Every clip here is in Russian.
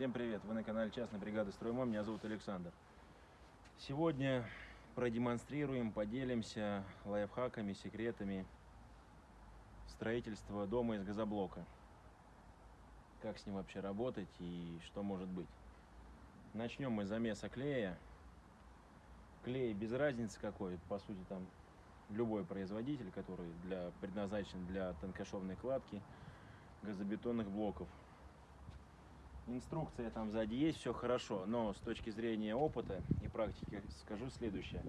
Всем привет! Вы на канале Частной бригады Строймой. Меня зовут Александр. Сегодня продемонстрируем, поделимся лайфхаками, секретами строительства дома из газоблока. Как с ним вообще работать и что может быть. Начнем мы с замеса клея. Клей без разницы какой, по сути там любой производитель, который для, предназначен для тонкошовной кладки газобетонных блоков. Инструкция там сзади есть, все хорошо, но с точки зрения опыта и практики скажу следующее.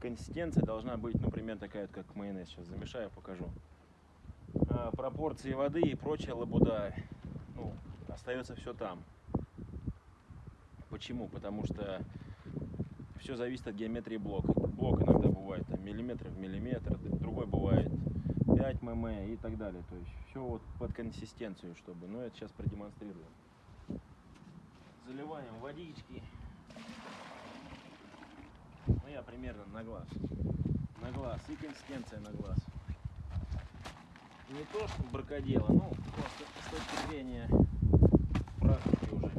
Консистенция должна быть, ну, примерно такая, как майонез. Сейчас замешаю, покажу. А, пропорции воды и прочая лабуда, ну, остается все там. Почему? Потому что все зависит от геометрии блока. Блок иногда бывает там, миллиметр в миллиметр, другой бывает 5 мм и так далее. То есть все вот под консистенцию, чтобы. Но это сейчас продемонстрирую заливаем водички. Ну, я примерно на глаз. На глаз. И консистенция на глаз. Не то, что бракодело, ну, просто с точки зрения практики уже.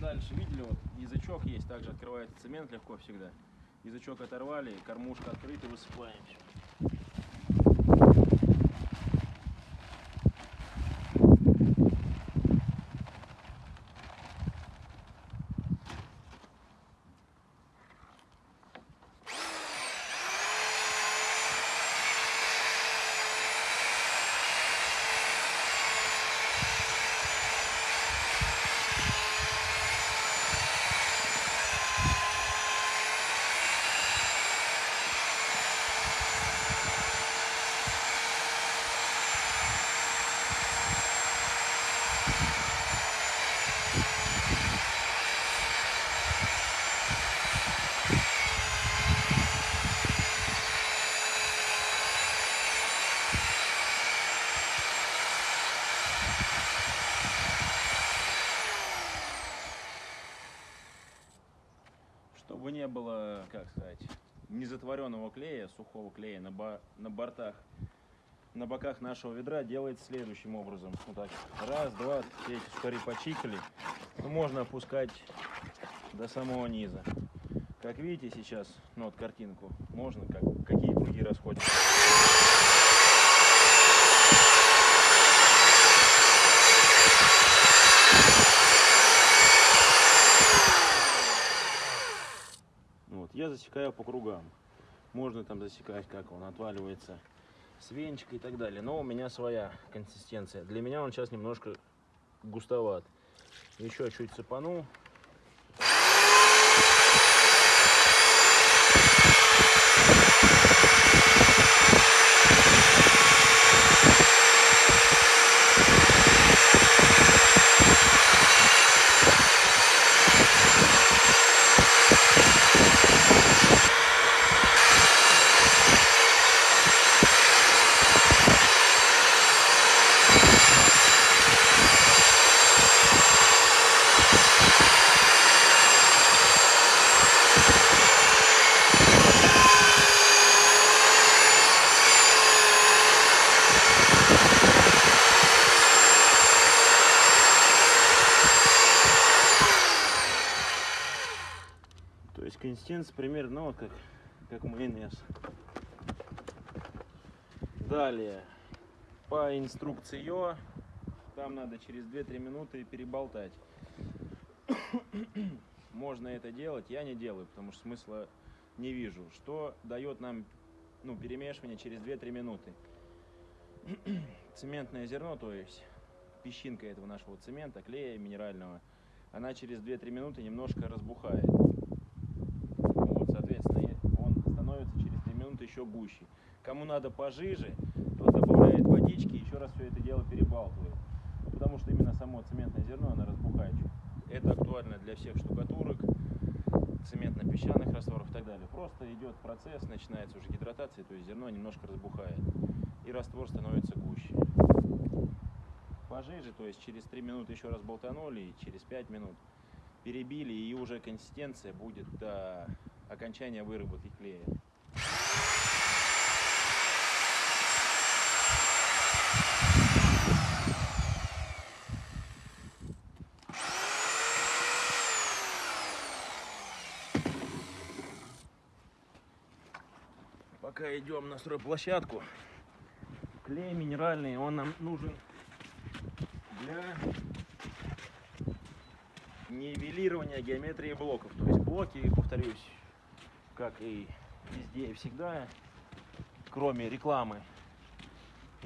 Дальше, видели, вот язычок есть, также открывается цемент легко всегда. Язычок оторвали, кормушка открыта, высыпаем все. чтобы было, как сказать, незатворенного клея, сухого клея на, бо на бортах, на боках нашего ведра делается следующим образом. Вот так. Раз, два, все эти сухари почикали. Ну, можно опускать до самого низа. Как видите сейчас, ну вот картинку, можно, как, какие круги расходятся. Я засекаю по кругам. Можно там засекать, как он отваливается с венчика и так далее. Но у меня своя консистенция. Для меня он сейчас немножко густоват. Еще чуть цепану. Консистенция примерно ну, вот как, как майонез. Далее, по инструкции там надо через 2-3 минуты переболтать. Можно это делать, я не делаю, потому что смысла не вижу. Что дает нам ну, перемешивание через 2-3 минуты? Цементное зерно, то есть песчинка этого нашего цемента, клея минерального, она через 2-3 минуты немножко разбухает. Еще гуще. Кому надо пожиже, тот добавляет водички, еще раз все это дело перебалтывает. Потому что именно само цементное зерно, оно разбухает. Это актуально для всех штукатурок, цементно-песчаных растворов и так далее. Просто идет процесс, начинается уже гидратация, то есть зерно немножко разбухает. И раствор становится гуще. Пожиже, то есть через 3 минуты еще раз болтанули, и через 5 минут перебили, и уже консистенция будет до окончания выработки клея. Пока идем на стройплощадку, клей минеральный, он нам нужен для нивелирования геометрии блоков. То есть блоки, повторюсь, как и везде и всегда, кроме рекламы,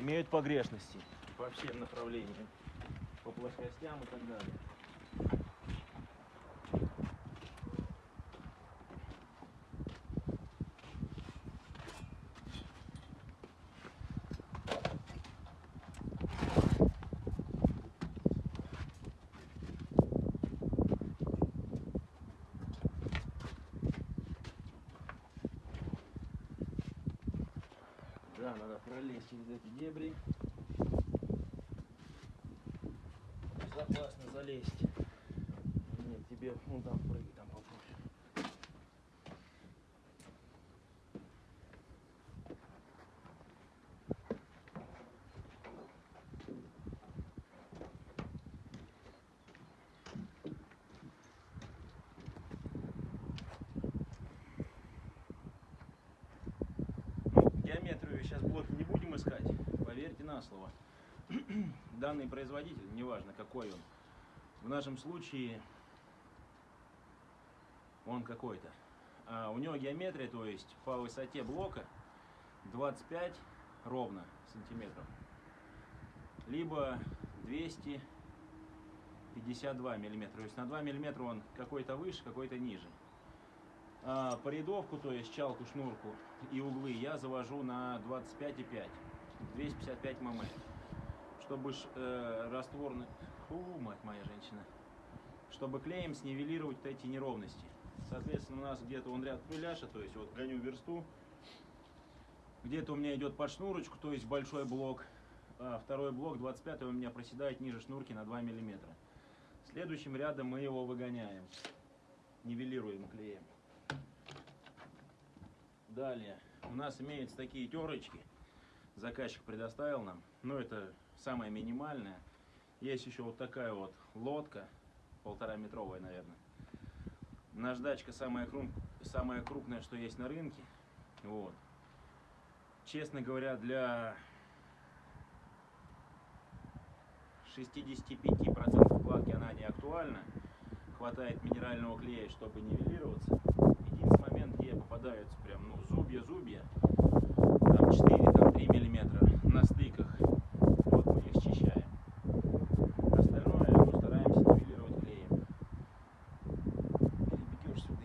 имеют погрешности по всем направлениям, по плоскостям и так далее. Да, надо пролезть через эти дебри. Безопасно залезть. Нет, тебе ну там прыгай, там попроще. Ну, геометрию сейчас блоки не будем искать, поверьте на слово. Данный производитель, неважно какой он, в нашем случае он какой-то. А у него геометрия, то есть по высоте блока 25 ровно сантиметров, либо 252 миллиметра. То есть на 2 миллиметра он какой-то выше, какой-то ниже. А по рядовку, то есть чалку, шнурку и углы я завожу на 25,5, 255 мм. Чтобы э, растворный, фу, мать моя женщина, чтобы клеем снивелировать эти неровности. Соответственно, у нас где-то он ряд пыляша, то есть вот гоню версту, где-то у меня идет под шнурочку, то есть большой блок, а второй блок 25 у меня проседает ниже шнурки на 2 мм. Следующим рядом мы его выгоняем, нивелируем клеем. Далее у нас имеются такие терочки. Заказчик предоставил нам. Но это самое минимальное. Есть еще вот такая вот лодка, полтора метровая, наверное. Наждачка самая, крум- самая крупная, что есть на рынке. Вот. Честно говоря, для 65% кладки она не актуальна. Хватает минерального клея, чтобы нивелироваться. Где попадаются прям, ну, зубья-зубья, там 4, там 3 миллиметра на стыках. Вот мы их счищаем. Остальное, ну, стараемся нивелировать клеем. Перебегешь сюда.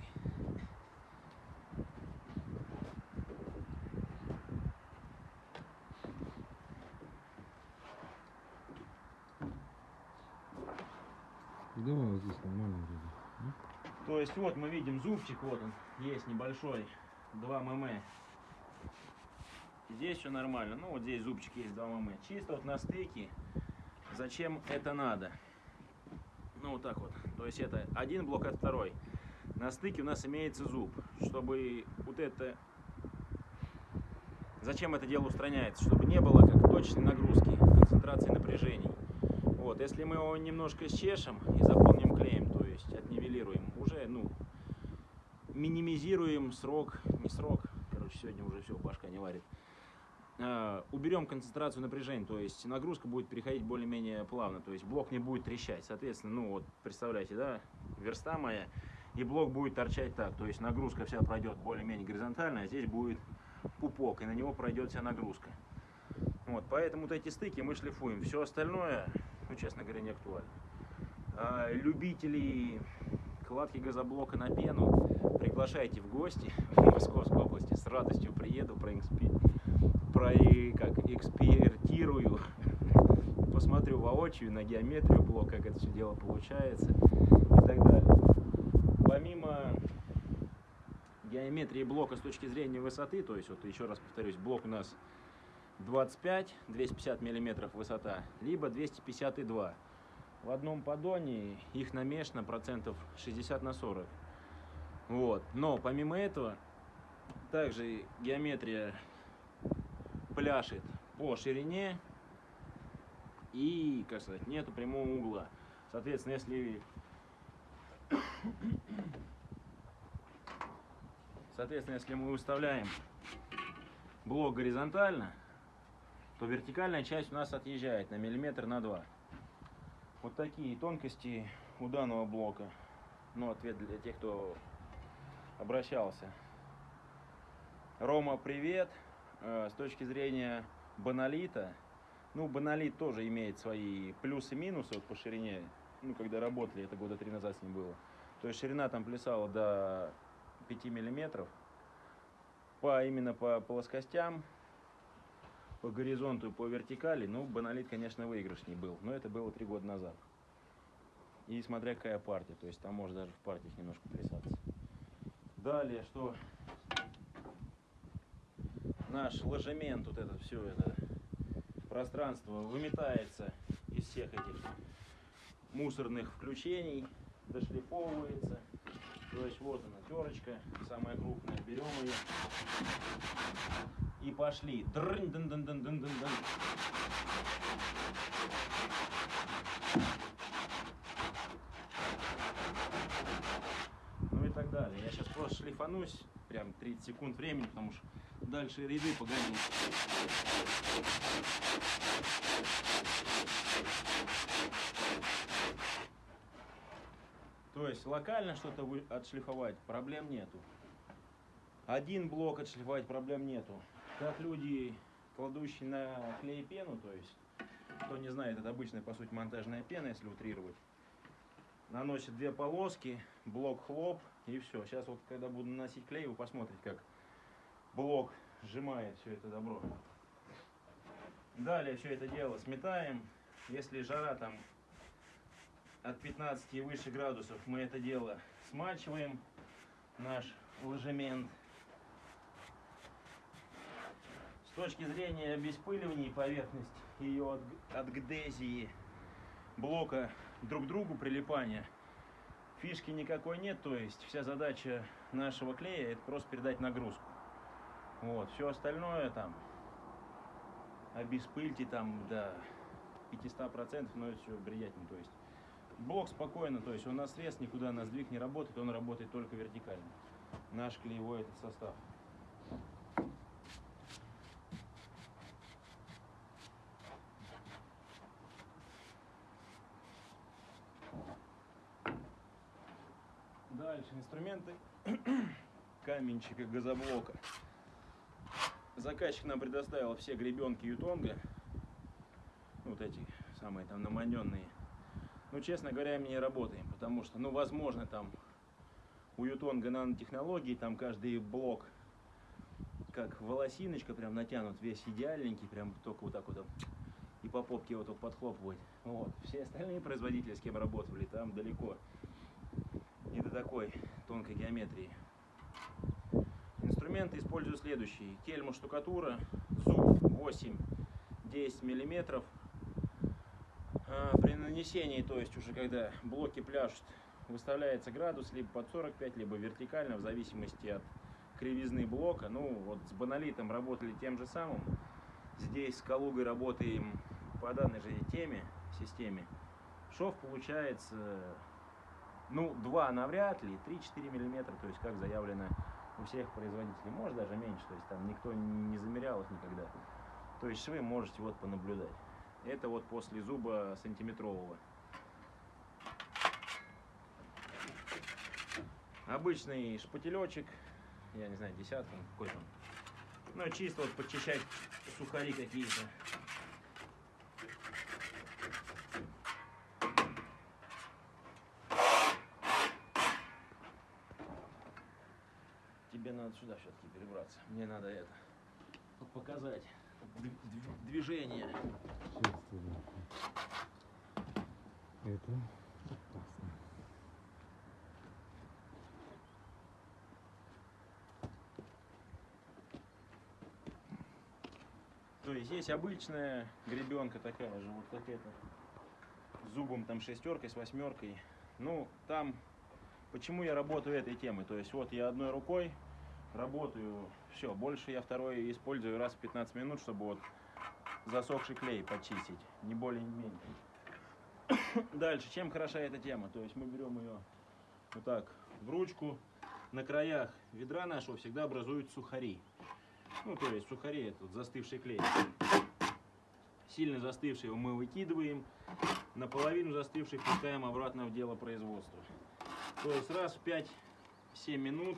Да, вот здесь нормально вроде. Ну, То есть вот мы видим зубчик, вот он, есть небольшой, 2 мм. Здесь все нормально, ну вот здесь зубчик есть 2 мм. Чисто вот на стыке, зачем это надо? Ну вот так вот, то есть это один блок от второй. На стыке у нас имеется зуб, чтобы вот это... Зачем это дело устраняется? Чтобы не было как точной нагрузки, концентрации напряжений. Вот, если мы его немножко счешем и заполним клеем, то есть отнивелируем, уже, ну, минимизируем срок, не срок, короче, сегодня уже все, башка не варит. А, уберем концентрацию напряжения, то есть нагрузка будет переходить более-менее плавно, то есть блок не будет трещать. Соответственно, ну вот, представляете, да, верста моя, и блок будет торчать так, то есть нагрузка вся пройдет более-менее горизонтально, а здесь будет пупок, и на него пройдет вся нагрузка. Вот, поэтому вот эти стыки мы шлифуем. Все остальное, ну, честно говоря, не актуально. А, любителей кладки газоблока на пену приглашайте в гости в Московской области. С радостью приеду, проэкспи... про... как, экспертирую, посмотрю воочию на геометрию блока, как это все дело получается и так далее. Помимо геометрии блока с точки зрения высоты, то есть, вот еще раз повторюсь, блок у нас 25, 250 миллиметров высота, либо 252. В одном поддоне их намешано процентов 60 на 40. Вот. Но помимо этого, также геометрия пляшет по ширине и, как сказать, нету прямого угла. Соответственно, если Соответственно, если мы выставляем блок горизонтально, то вертикальная часть у нас отъезжает на миллиметр на два. Вот такие тонкости у данного блока. Ну, ответ для тех, кто обращался. Рома, привет. Э, С точки зрения баналита, ну, баналит тоже имеет свои плюсы и минусы вот по ширине. Ну, когда работали, это года три назад с ним было. То есть ширина там плясала до 5 миллиметров. По, именно по плоскостям, по горизонту и по вертикали, ну, баналит, конечно, выигрышней был. Но это было три года назад. И смотря какая партия, то есть там может даже в партиях немножко плясаться. Далее, что наш ложемент, вот это все это пространство выметается из всех этих мусорных включений, дошлифовывается. То есть вот она, терочка, самая крупная, берем ее и пошли. Дрынь, дын, дын, дын, дын, дын, дын. Ну и так далее. Я сейчас просто шлифанусь, прям 30 секунд времени, потому что дальше ряды погоню. То есть локально что-то отшлифовать проблем нету. Один блок отшлифовать проблем нету. Как люди, кладущие на клей пену, то есть, кто не знает, это обычная по сути монтажная пена, если утрировать. Наносит две полоски, блок хлоп и все. Сейчас вот когда буду наносить клей, вы посмотрите, как блок сжимает все это добро. Далее все это дело сметаем. Если жара там от 15 и выше градусов, мы это дело смачиваем, наш ложемент. С точки зрения обеспыливания поверхности ее от, от гдезии блока друг к другу прилипания, фишки никакой нет, то есть вся задача нашего клея это просто передать нагрузку. Вот, все остальное там обеспыльте там до 500%, но это все бредятина, то есть блок спокойно, то есть он на срез никуда на сдвиг не работает, он работает только вертикально. Наш клеевой этот состав. Дальше инструменты каменщика газоблока. Заказчик нам предоставил все гребенки Ютонга. Вот эти самые там наманенные. Ну, честно говоря, мы не работаем, потому что, ну, возможно, там у Ютонга нанотехнологии, там каждый блок как волосиночка прям натянут, весь идеальненький, прям только вот так вот и по попке вот так подхлопывать. Вот. Все остальные производители, с кем работали, там далеко такой тонкой геометрии. Инструменты использую следующие. Кельма штукатура, зуб 8-10 миллиметров. А, При нанесении, то есть уже когда блоки пляшут, выставляется градус либо под 45, либо вертикально, в зависимости от кривизны блока. Ну, вот с баналитом работали тем же самым. Здесь с Калугой работаем по данной же теме, системе. Шов получается, ну, 2 навряд ли, 3-4 миллиметра, то есть как заявлено у всех производителей. Может даже меньше, то есть там никто не замерял их никогда. То есть швы можете вот понаблюдать. Это вот после зуба сантиметрового. Обычный шпателечек, я не знаю, десятка, какой там. Ну, чисто вот подчищать сухари какие-то. Тебе надо сюда все-таки перебраться. Мне надо это показать дв- дв- движение. Сейчас туда. Это опасно. То есть есть обычная гребенка такая же, вот как эта. С зубом там шестеркой, с восьмеркой. Ну, там, почему я работаю этой темой? То есть вот я одной рукой работаю, все, больше я второй использую раз в 15 минут, чтобы вот засохший клей почистить, не более не менее. Дальше, чем хороша эта тема? То есть мы берем ее вот так в ручку, на краях ведра нашего всегда образуют сухари. Ну, то есть сухари, тут застывший клей. Сильно застывший его мы выкидываем, наполовину застывший пускаем обратно в дело производства. То есть раз в 5-7 минут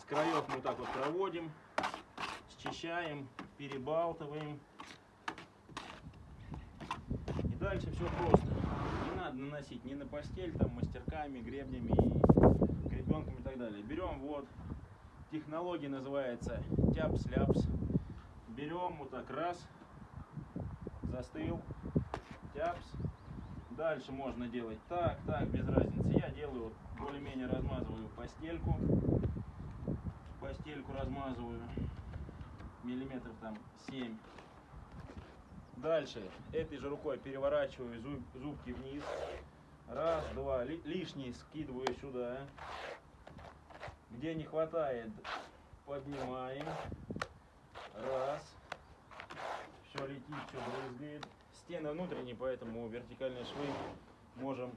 с краев мы так вот проводим, счищаем, перебалтываем. И дальше все просто. Не надо наносить ни на постель, там, мастерками, гребнями, гребенками и так далее. Берем вот, технология называется тяпс-ляпс. Берем вот так раз, застыл, тяпс. Дальше можно делать так, так, без разницы. Я делаю вот более-менее размазываю постельку. Постельку размазываю миллиметров там 7. Дальше этой же рукой переворачиваю зуб- зубки вниз. Раз, два. Ли- лишний скидываю сюда. Где не хватает, поднимаем. Раз. Все летит, все брызгает. Стены внутренние, поэтому вертикальные швы можем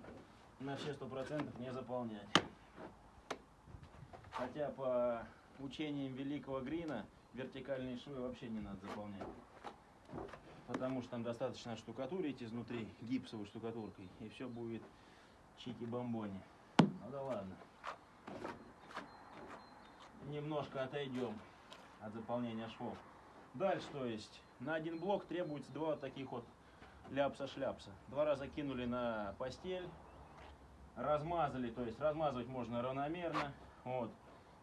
на все сто процентов не заполнять. Хотя по учениям великого Грина вертикальные швы вообще не надо заполнять. Потому что там достаточно штукатурить изнутри гипсовой штукатуркой, и все будет чики-бомбони. Ну да ладно. Немножко отойдем от заполнения швов. Дальше, то есть, на один блок требуется два таких вот ляпса-шляпса. Два раза кинули на постель, размазали, то есть размазывать можно равномерно. Вот.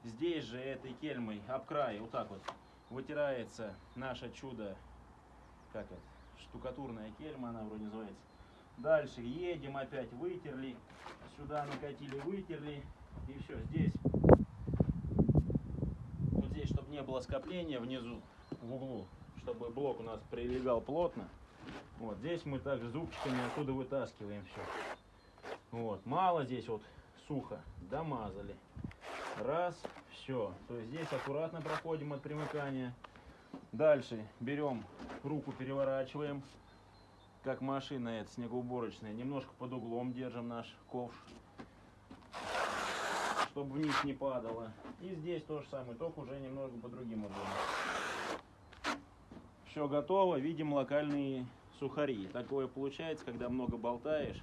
Здесь же этой кельмой об край, вот так вот, вытирается наше чудо, как это, штукатурная кельма она вроде называется. Дальше едем опять, вытерли, сюда накатили, вытерли, и все, здесь, здесь, чтобы не было скопления внизу, в углу, чтобы блок у нас прилегал плотно, вот здесь мы также зубчиками оттуда вытаскиваем все. Вот, мало здесь вот сухо, домазали. Раз, все. То есть здесь аккуратно проходим от примыкания. Дальше берем руку, переворачиваем, как машина эта снегоуборочная. Немножко под углом держим наш ковш, чтобы вниз не падало. И здесь то же самое, только уже немного по другим углом. Все готово, видим локальные сухари. Такое получается, когда много болтаешь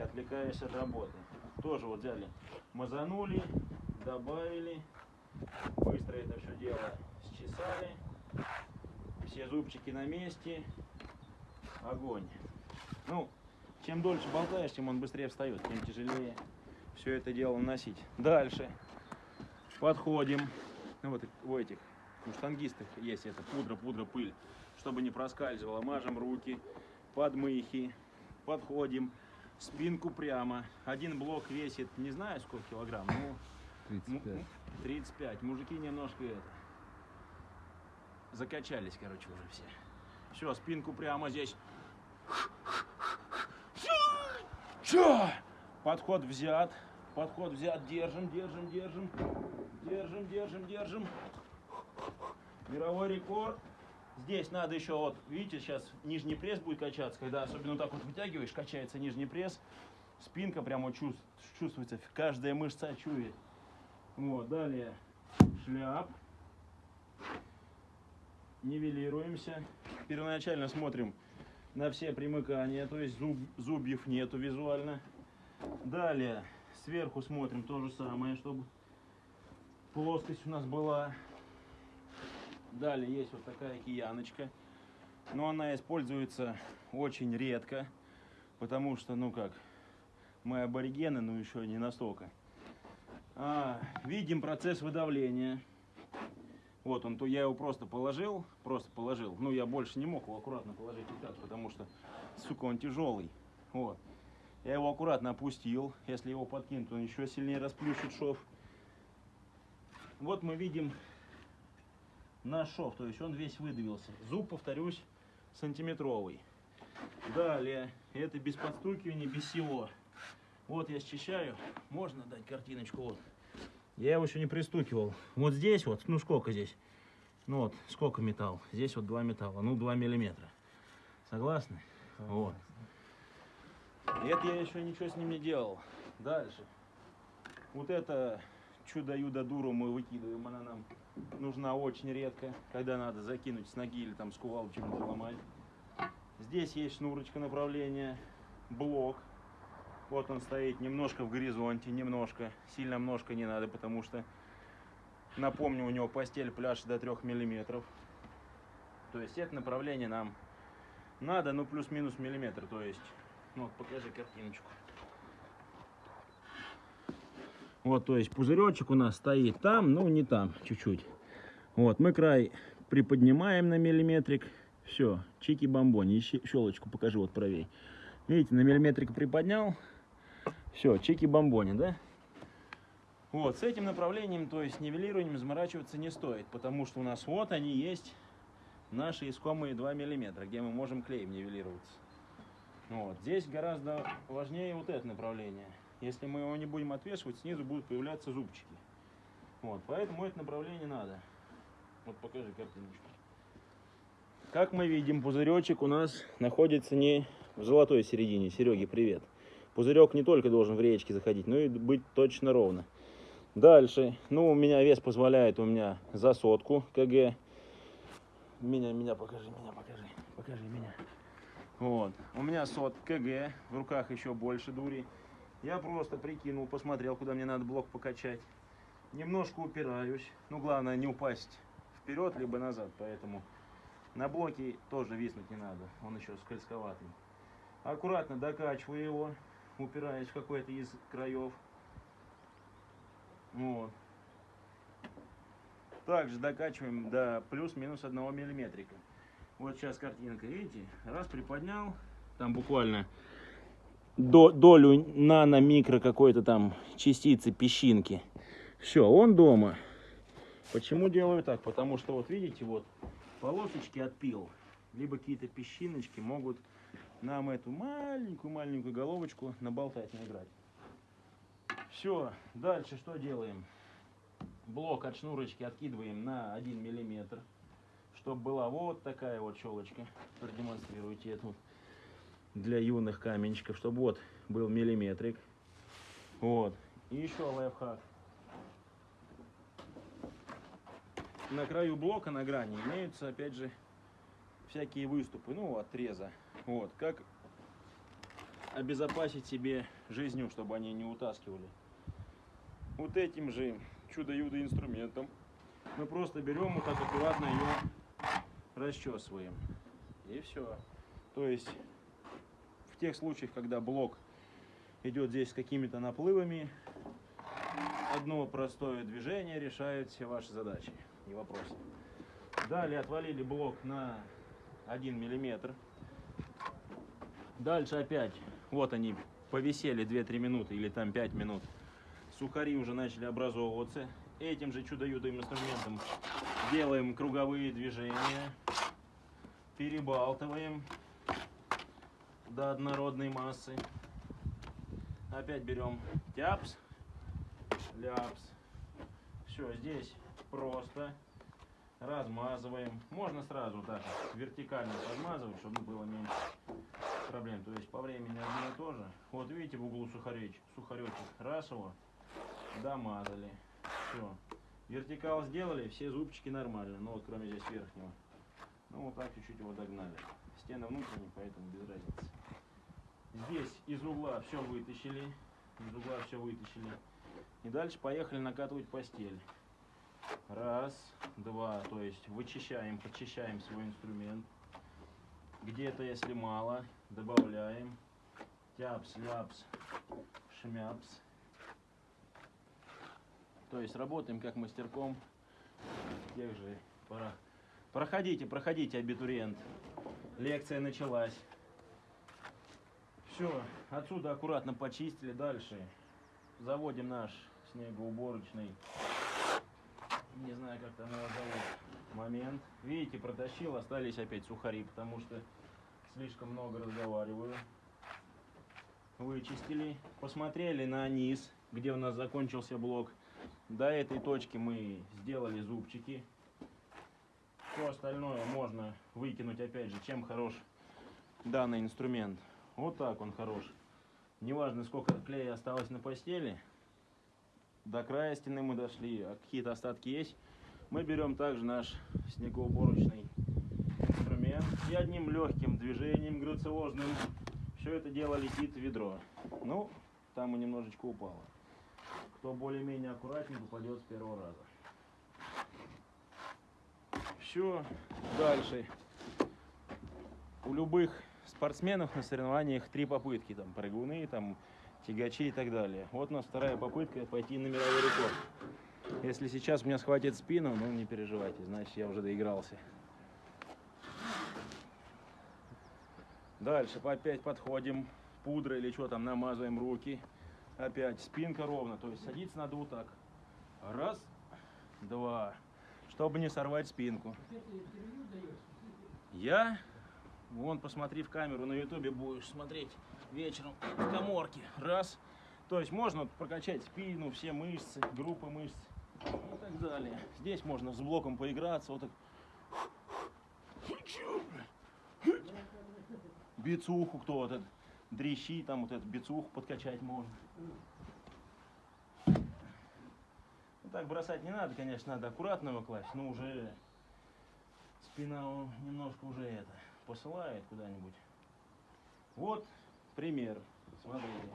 и отвлекаешься от работы. Тоже вот взяли, мазанули, добавили, быстро это все дело счесали, все зубчики на месте, огонь. Ну, чем дольше болтаешь, тем он быстрее встает, тем тяжелее все это дело носить. Дальше подходим, ну вот у этих, у штангистов есть это пудра, пудра, пыль, чтобы не проскальзывало, мажем руки, подмыхи, подходим, спинку прямо. Один блок весит, не знаю сколько килограмм, ну, 35. М- м- 35. Мужики немножко это. Закачались, короче, уже все. Все, спинку прямо здесь. Все. Подход взят. Подход взят. Держим, держим, держим. Держим, держим, держим. Мировой рекорд. Здесь надо еще вот, видите, сейчас нижний пресс будет качаться, когда особенно вот так вот вытягиваешь, качается нижний пресс, спинка прямо чувств- чувствуется, каждая мышца чует. Вот, далее шляп. Нивелируемся. Первоначально смотрим на все примыкания, то есть зуб, зубьев нету визуально. Далее сверху смотрим то же самое, чтобы плоскость у нас была. Далее есть вот такая кияночка. Но она используется очень редко, потому что, ну как, мы аборигены, но еще не настолько. А, видим процесс выдавления. Вот он, то я его просто положил, просто положил. Ну, я больше не мог его аккуратно положить вот так, потому что, сука, он тяжелый. Вот. Я его аккуратно опустил. Если его подкинуть, он еще сильнее расплющит шов. Вот мы видим наш шов, то есть он весь выдавился. Зуб, повторюсь, сантиметровый. Далее, это без подстукивания, без всего. Вот я счищаю. Можно дать картиночку? Вот. Я его еще не пристукивал. Вот здесь вот, ну сколько здесь? Ну вот, сколько металл? Здесь вот два металла, ну 2 миллиметра. Согласны? Вот. Это я еще ничего с ним не делал. Дальше. Вот это чудо-юдо дуру мы выкидываем, она нам нужна очень редко, когда надо закинуть с ноги или там с кувалды чем-то ломать. Здесь есть шнурочка направления, блок. Вот он стоит немножко в горизонте, немножко. Сильно немножко не надо, потому что, напомню, у него постель пляж до 3 миллиметров. То есть это направление нам надо, ну плюс-минус миллиметр. То есть, ну вот покажи картиночку. Вот, то есть пузыречек у нас стоит там, ну не там, чуть-чуть. Вот, мы край приподнимаем на миллиметрик. Все, чики-бомбони. Щелочку покажи вот правей. Видите, на миллиметрик приподнял. Все, чики-бомбони, да? Вот, с этим направлением, то есть нивелированием заморачиваться не стоит, потому что у нас вот они есть, наши искомые 2 миллиметра, где мы можем клеем нивелироваться. Вот, здесь гораздо важнее вот это направление. Если мы его не будем отвешивать, снизу будут появляться зубчики. Вот, поэтому это направление надо. Вот покажи картиночку. Как мы видим, пузыречек у нас находится не в золотой середине. Сереги, привет. Пузырек не только должен в речке заходить, но и быть точно ровно. Дальше, ну, у меня вес позволяет, у меня за сотку кг. Меня, меня, покажи, меня, покажи, покажи меня. Вот, у меня сот кг, в руках еще больше дури. Я просто прикинул, посмотрел, куда мне надо блок покачать. Немножко упираюсь, ну, главное не упасть вперед, либо назад, поэтому на блоке тоже виснуть не надо, он еще скользковатый. Аккуратно докачиваю его, упираясь в какой-то из краев. Вот. Также докачиваем до плюс-минус одного миллиметрика. Вот сейчас картинка, видите? Раз приподнял, там буквально долю нано-микро какой-то там частицы, песчинки. Все, он дома. Почему делаю так? Потому что вот видите, вот полосочки отпил, либо какие-то песчиночки могут нам эту маленькую-маленькую головочку наболтать, наиграть. Все, дальше что делаем? Блок от шнурочки откидываем на 1 миллиметр, чтобы была вот такая вот щелочка. Продемонстрируйте эту для юных каменщиков, чтобы вот был миллиметрик. Вот. И еще лайфхак. На краю блока, на грани, имеются, опять же, всякие выступы, ну, отреза. Вот, как обезопасить себе жизнью, чтобы они не утаскивали. Вот этим же чудо-юдо инструментом мы просто берем вот так аккуратно ее расчесываем. И все. То есть тех случаях, когда блок идет здесь с какими-то наплывами, одно простое движение решает все ваши задачи не вопрос. Далее отвалили блок на 1 миллиметр. Дальше опять, вот они повисели 2-3 минуты или там 5 минут. Сухари уже начали образовываться. Этим же чудо-юдым инструментом делаем круговые движения. Перебалтываем до однородной массы. Опять берем тяпс, ляпс. Все, здесь просто размазываем. Можно сразу так вертикально подмазывать, чтобы было меньше проблем. То есть по времени одно и то же. Вот видите в углу сухаречек, сухаречек. Раз его домазали. Все. Вертикал сделали, все зубчики нормально. Ну вот кроме здесь верхнего. Ну вот так чуть-чуть его догнали. Стены внутренние, поэтому без разницы. Здесь из угла все вытащили. Из угла все вытащили. И дальше поехали накатывать постель. Раз, два, то есть вычищаем, почищаем свой инструмент. Где-то, если мало, добавляем. Тяпс, ляпс, шмяпс. То есть работаем как мастерком. Тех же пора. Проходите, проходите, абитуриент. Лекция началась. Все, отсюда аккуратно почистили. Дальше заводим наш снегоуборочный не знаю, как там его зовут, момент. Видите, протащил, остались опять сухари, потому что слишком много разговариваю. Вычистили, посмотрели на низ, где у нас закончился блок. До этой точки мы сделали зубчики. Все остальное можно выкинуть, опять же, чем хорош данный инструмент. Вот так он хорош. Неважно, сколько клея осталось на постели, до края стены мы дошли, а какие-то остатки есть, мы берем также наш снегоуборочный инструмент и одним легким движением грациозным все это дело летит в ведро. Ну, там и немножечко упало. Кто более-менее аккуратнее попадет с первого раза. Все, дальше. У любых спортсменов на соревнованиях три попытки, там прыгуны, там тягачи и так далее. Вот у нас вторая попытка пойти на мировой рекорд. Если сейчас меня схватит спину, ну не переживайте, значит я уже доигрался. Дальше опять подходим, пудрой или что там, намазываем руки. Опять спинка ровно, то есть садиться надо вот так. Раз, два, чтобы не сорвать спинку. Я? Вон, посмотри в камеру, на ютубе будешь смотреть вечером в коморке. Раз. То есть можно прокачать спину, все мышцы, группы мышц и так далее. Здесь можно с блоком поиграться, вот так. Бицуху кто вот этот, дрищи, там вот этот бицуху подкачать можно. Ну, так бросать не надо, конечно, надо аккуратно его класть, но уже спина немножко уже это посылает куда-нибудь. Вот пример. Смотрите.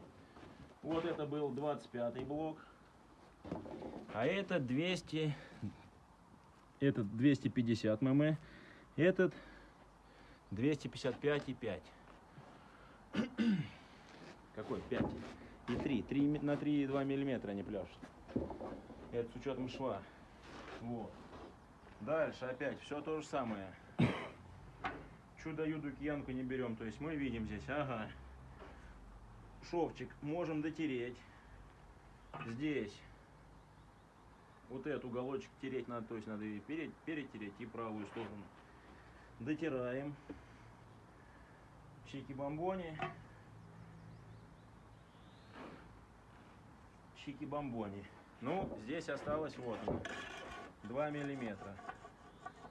Вот это был 25 блок. А это 200, этот 250 мм, этот 255,5. Какой? 5 и 3. 3 ми- на 3,2 миллиметра они пляшут. Это с учетом шва. Вот. Дальше опять все то же самое. Чудо-юду киянку не берем. То есть мы видим здесь, ага, шовчик можем дотереть. Здесь вот этот уголочек тереть надо, то есть надо и перед, перетереть и правую сторону. Дотираем. Чики-бомбони. Чики-бомбони. Ну, здесь осталось вот оно, 2 миллиметра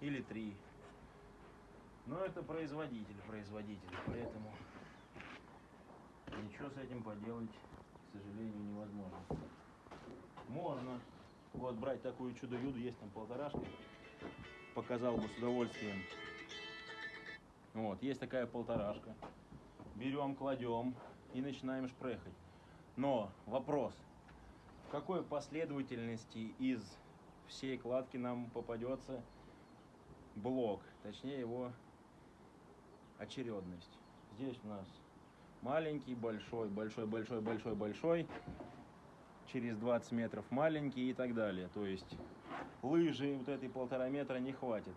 или 3. Но это производитель, производитель, поэтому ничего с этим поделать, к сожалению, невозможно. Можно вот брать такую чудо-юду, есть там полторашка, показал бы с удовольствием. Вот, есть такая полторашка. Берем, кладем и начинаем шпрехать. Но вопрос, в какой последовательности из всей кладки нам попадется блок, точнее его очередность. Здесь у нас маленький, большой, большой, большой, большой, большой, через 20 метров маленький и так далее. То есть лыжи вот этой полтора метра не хватит.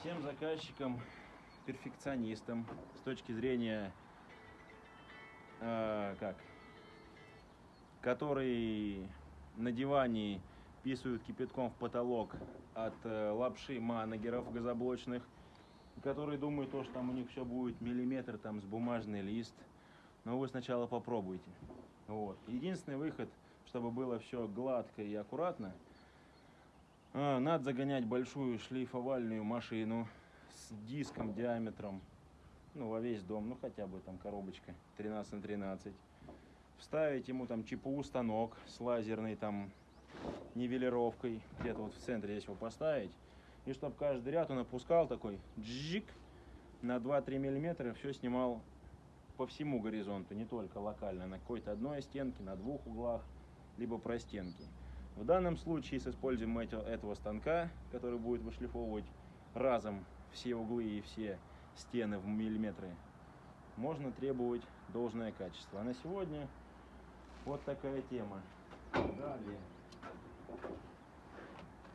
Всем заказчикам, перфекционистам с точки зрения э, как, которые на диване писают кипятком в потолок от э, лапши манагеров газоблочных, которые думают, то, что там у них все будет миллиметр там с бумажный лист. Но вы сначала попробуйте. Вот. Единственный выход, чтобы было все гладко и аккуратно, а, надо загонять большую шлифовальную машину с диском диаметром, ну, во весь дом, ну, хотя бы там коробочка 13 на 13. Вставить ему там ЧПУ станок с лазерной там нивелировкой, где-то вот в центре здесь его поставить. И чтобы каждый ряд он опускал такой джик на 2-3 миллиметра, все снимал по всему горизонту, не только локально, на какой-то одной стенке, на двух углах, либо простенки. В данном случае с использованием этого станка, который будет вышлифовывать разом все углы и все стены в миллиметры, можно требовать должное качество. А на сегодня вот такая тема. Далее.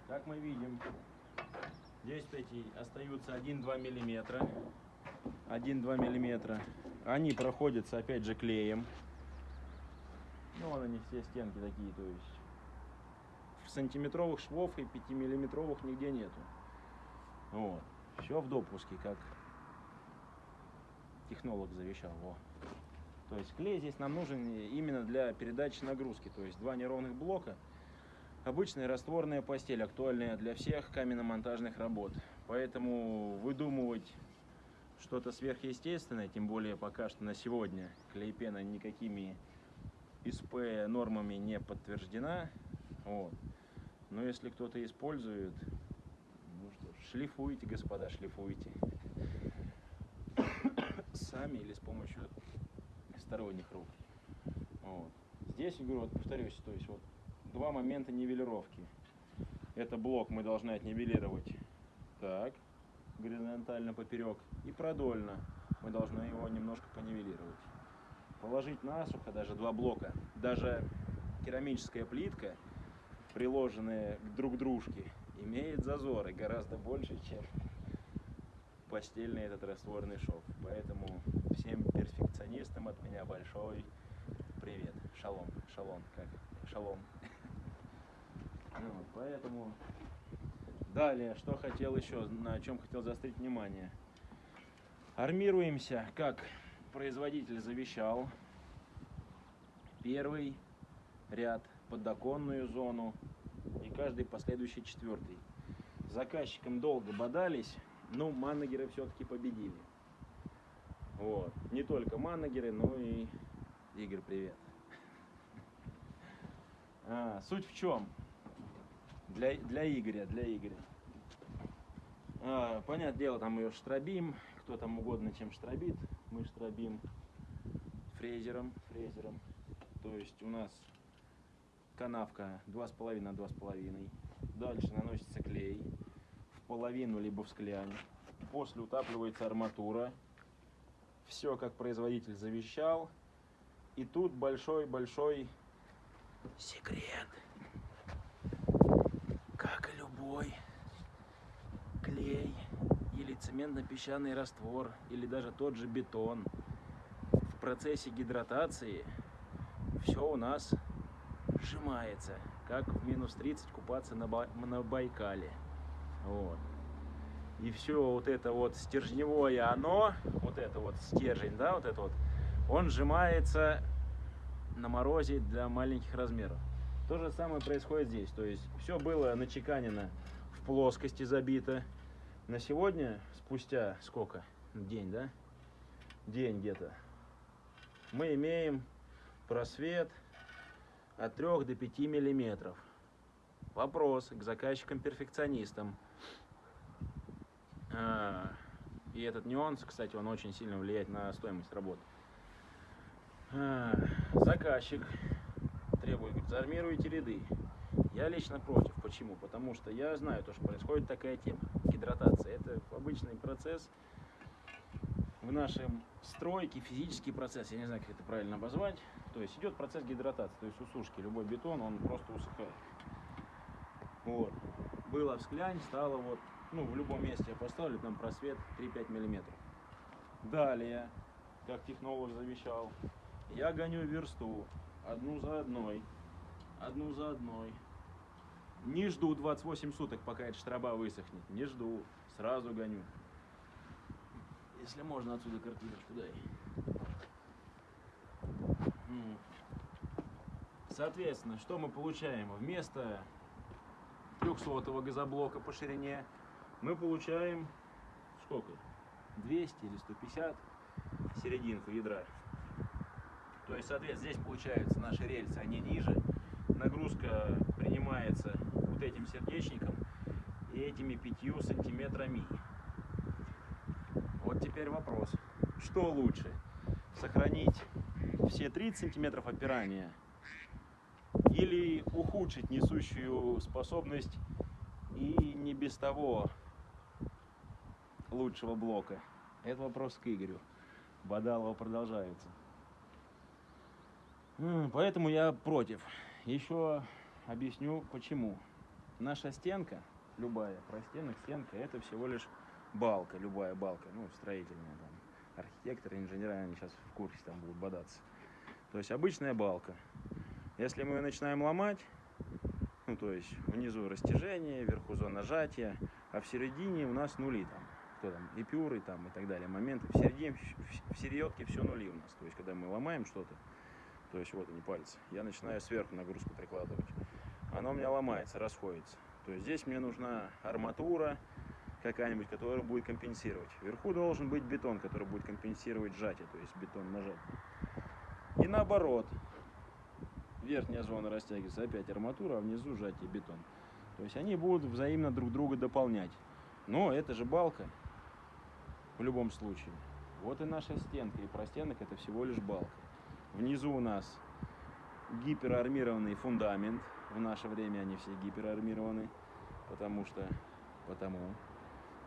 Как мы видим, здесь эти остаются 1-2 миллиметра. 1-2 миллиметра. Они проходятся опять же клеем. Ну, вон они все стенки такие, то есть сантиметровых швов и 5 миллиметровых нигде нету. Вот. Все в допуске, как технолог завещал. Во. То есть клей здесь нам нужен именно для передачи нагрузки. То есть два неровных блока. Обычная растворная постель, актуальная для всех каменно-монтажных работ. Поэтому выдумывать что-то сверхъестественное, тем более пока что на сегодня клейпена никакими ИСП нормами не подтверждена. Вот. Но если кто-то использует, ну что ж, шлифуйте, господа, шлифуйте. Сами или с помощью сторонних рук. Вот. Здесь, я говорю, вот повторюсь, то есть вот два момента нивелировки. Это блок мы должны отнивелировать так, горизонтально поперек, и продольно мы должны его немножко понивелировать. Положить насухо даже два блока, даже керамическая плитка, приложенная к дружке, имеет зазоры гораздо больше, чем постельный этот растворный шов. Поэтому всем перфекционистам от меня большой привет. Шалом, шалом, как? Шалом. Ну вот, поэтому далее, что хотел еще, на чем хотел заострить внимание. Армируемся, как производитель завещал. Первый ряд, подоконную зону и каждый последующий четвертый. С заказчиком долго бодались, но манагеры все-таки победили. Вот. Не только манагеры, но и Игорь, привет. А, суть в чем? Для, для Игоря, для Игоря. А, понятное дело, там ее штробим, кто там угодно чем штробит. Мы штробим фрезером, фрезером. То есть у нас канавка 2,5 на 2,5. Дальше наносится клей в половину либо в склянь. После утапливается арматура. Все как производитель завещал. И тут большой-большой секрет. Любой клей или цементно-песчаный раствор, или даже тот же бетон, в процессе гидратации все у нас сжимается, как в минус 30 купаться на, Ба- на Байкале. Вот. И все вот это вот стержневое оно, вот это вот стержень, да, вот это вот, он сжимается на морозе для маленьких размеров. То же самое происходит здесь. То есть все было начеканено в плоскости забито. На сегодня, спустя сколько? День, да? День где-то. Мы имеем просвет от 3 до 5 миллиметров. Вопрос к заказчикам-перфекционистам. А, И этот нюанс, кстати, он очень сильно влияет на стоимость работы. А, Заказчик требует, говорит, заармируйте ряды. Я лично против. Почему? Потому что я знаю, то, что происходит такая тема. Гидратация. Это обычный процесс в нашем стройке, физический процесс. Я не знаю, как это правильно обозвать. То есть идет процесс гидратации, то есть усушки. Любой бетон, он просто усыхает. Вот. Было в склянь, стало вот, ну, в любом месте я поставлю, там просвет 3-5 миллиметров. Далее, как технолог завещал, я гоню версту одну за одной, одну за одной. Не жду 28 суток, пока эта штраба высохнет. Не жду, сразу гоню. Если можно отсюда картиночку дай. Соответственно, что мы получаем? Вместо 300 газоблока по ширине мы получаем сколько? 200 или 150 серединку ядра. То есть, соответственно, здесь получается наши рельсы, они ниже. Нагрузка принимается вот этим сердечником и этими пятью сантиметрами. Вот теперь вопрос. Что лучше? Сохранить все 30 сантиметров опирания или ухудшить несущую способность и не без того лучшего блока? Это вопрос к Игорю. Бадалова продолжается. Поэтому я против. Еще объясню почему. Наша стенка, любая простенок, стенка, это всего лишь балка, любая балка, ну, строительная там. Архитекторы, инженеры, они сейчас в курсе там будут бодаться. То есть обычная балка. Если мы ее начинаем ломать, ну, то есть внизу растяжение, вверху зона нажатия, а в середине у нас нули там. Кто там, эпюры там и так далее, моменты. В середине, в середке все нули у нас. То есть, когда мы ломаем что-то, то есть вот они пальцы, я начинаю сверху нагрузку прикладывать. Она у меня ломается, расходится. То есть здесь мне нужна арматура какая-нибудь, которая будет компенсировать. Вверху должен быть бетон, который будет компенсировать сжатие, то есть бетон нажать. И наоборот. Верхняя зона растягивается, опять арматура, а внизу сжатие бетон. То есть они будут взаимно друг друга дополнять. Но это же балка в любом случае. Вот и наша стенка. И простенок это всего лишь балка. Внизу у нас гиперармированный фундамент. В наше время они все гиперармированы, потому что потому.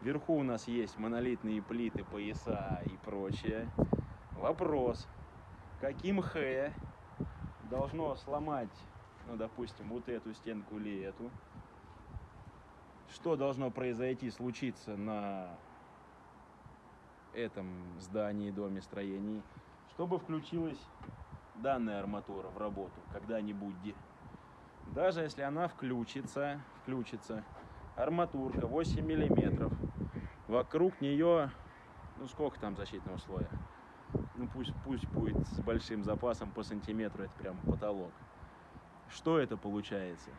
Вверху у нас есть монолитные плиты, пояса и прочее. Вопрос, каким Х должно сломать, ну, допустим, вот эту стенку или эту? Что должно произойти, случиться на этом здании, доме, строении, чтобы включилась данная арматура в работу когда-нибудь. Даже если она включится, включится, арматурка 8 миллиметров, вокруг нее, ну сколько там защитного слоя? Ну пусть, пусть будет с большим запасом по сантиметру, это прям потолок. Что это получается?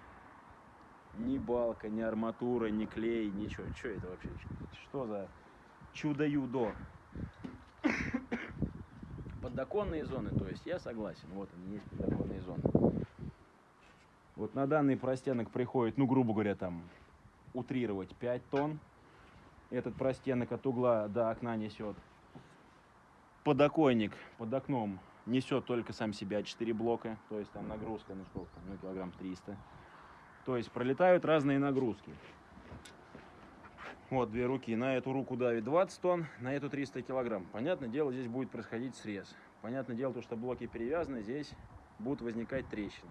Ни балка, ни арматура, ни клей, ничего. Что это вообще? Что за чудо-юдо? Подоконные зоны, то есть я согласен, вот они есть подоконные зоны. Вот на данный простенок приходит, ну, грубо говоря, там, утрировать 5 тонн. Этот простенок от угла до окна несет. Подоконник под окном несет только сам себя 4 блока, то есть там нагрузка, ну сколько, ну килограмм 300. То есть пролетают разные нагрузки. Вот две руки. На эту руку давит 20 тонн, на эту 300 килограмм. Понятное дело, здесь будет происходить срез. Понятное дело, то, что блоки перевязаны, здесь будут возникать трещины.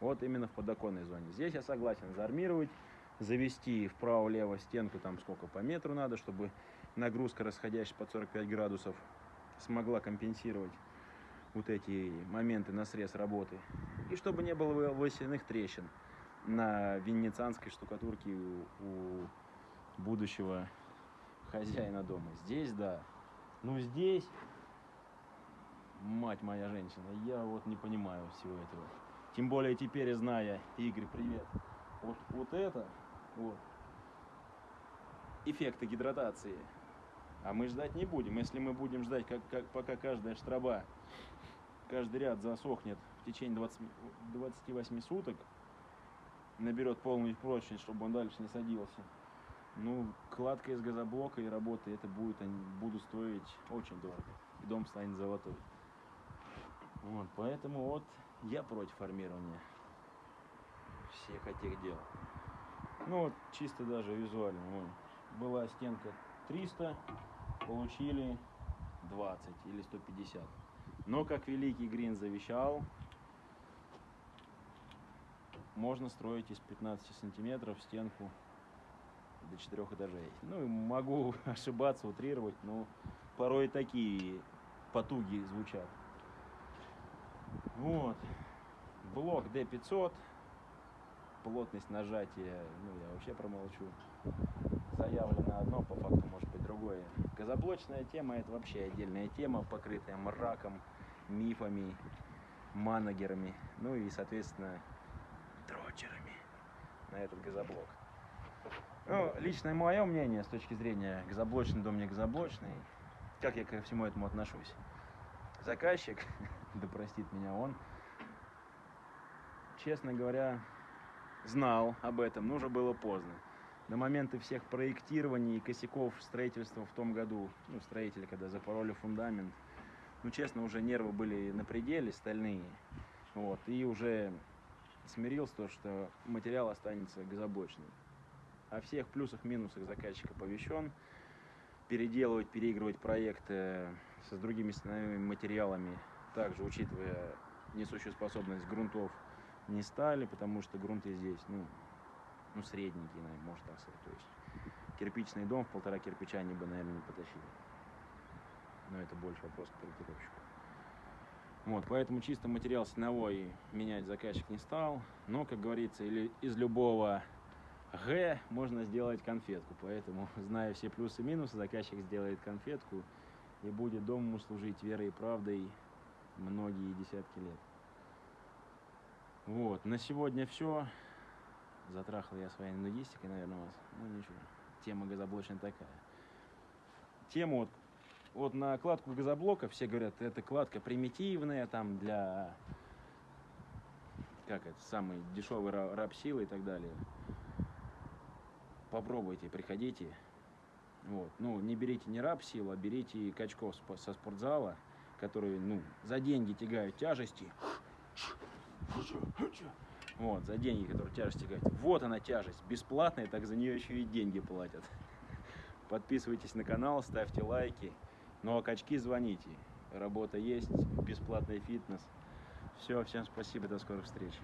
Вот именно в подоконной зоне. Здесь я согласен заармировать, завести вправо-лево стенку, там сколько по метру надо, чтобы нагрузка, расходящаяся под 45 градусов, смогла компенсировать вот эти моменты на срез работы. И чтобы не было волосяных трещин на венецианской штукатурке у, будущего хозяина дома. Здесь, да. Ну, здесь, мать моя женщина, я вот не понимаю всего этого. Тем более теперь, зная, Игорь, привет, вот, вот это, вот, эффекты гидратации. А мы ждать не будем. Если мы будем ждать, как, как, пока каждая штраба, каждый ряд засохнет в течение 20, 28 суток, наберет полную прочность, чтобы он дальше не садился, ну, кладка из газоблока и работы, это будет, они будут стоить очень дорого. И дом станет золотой. Вот, поэтому вот я против формирования всех этих дел. Ну вот, чисто даже визуально. Вон, была стенка 300, получили 20 или 150. Но, как великий Грин завещал, можно строить из 15 сантиметров стенку до четырех этажей. Ну, могу ошибаться, утрировать, но порой такие потуги звучат. Вот. Блок D500. Плотность нажатия, ну, я вообще промолчу. Заявлено одно, по факту может быть другое. Газоблочная тема это вообще отдельная тема, покрытая мраком, мифами, манагерами, ну и, соответственно, дрочерами на этот газоблок. Ну, личное мое мнение с точки зрения газоблочный дом не газоблочный, как я ко всему этому отношусь. Заказчик, да простит меня он, честно говоря, знал об этом, но уже было поздно. До момента всех проектирований и косяков строительства в том году, ну, строители, когда запороли фундамент, ну, честно, уже нервы были на пределе, стальные. Вот, и уже смирился то, что материал останется газоблочным. О всех плюсах, минусах заказчика оповещен. Переделывать, переигрывать проекты с другими материалами, также учитывая несущую способность грунтов, не стали, потому что грунты здесь, ну, ну средненькие, наверное, можно так сказать. То есть кирпичный дом в полтора кирпича они бы, наверное, не потащили. Но это больше вопрос к проектировщику. Вот, поэтому чисто материал стеновой менять заказчик не стал. Но, как говорится, или из любого Г можно сделать конфетку. Поэтому, зная все плюсы и минусы, заказчик сделает конфетку и будет дому служить верой и правдой многие десятки лет. Вот, на сегодня все. Затрахал я своей нудистикой, наверное, вас. Ну ничего, тема газоблочная такая. Тема вот, вот на кладку газоблока все говорят, это кладка примитивная, там для, как это, самый дешевый ра- раб силы и так далее. попробуйте, приходите. Вот. Ну, не берите не раб сил, а берите качков со спортзала, которые, ну, за деньги тягают тяжести. Вот, за деньги, которые тяжесть тягают. Вот она тяжесть, бесплатная, так за нее еще и деньги платят. Подписывайтесь на канал, ставьте лайки. Ну а качки звоните. Работа есть, бесплатный фитнес. Все, всем спасибо, до скорых встреч.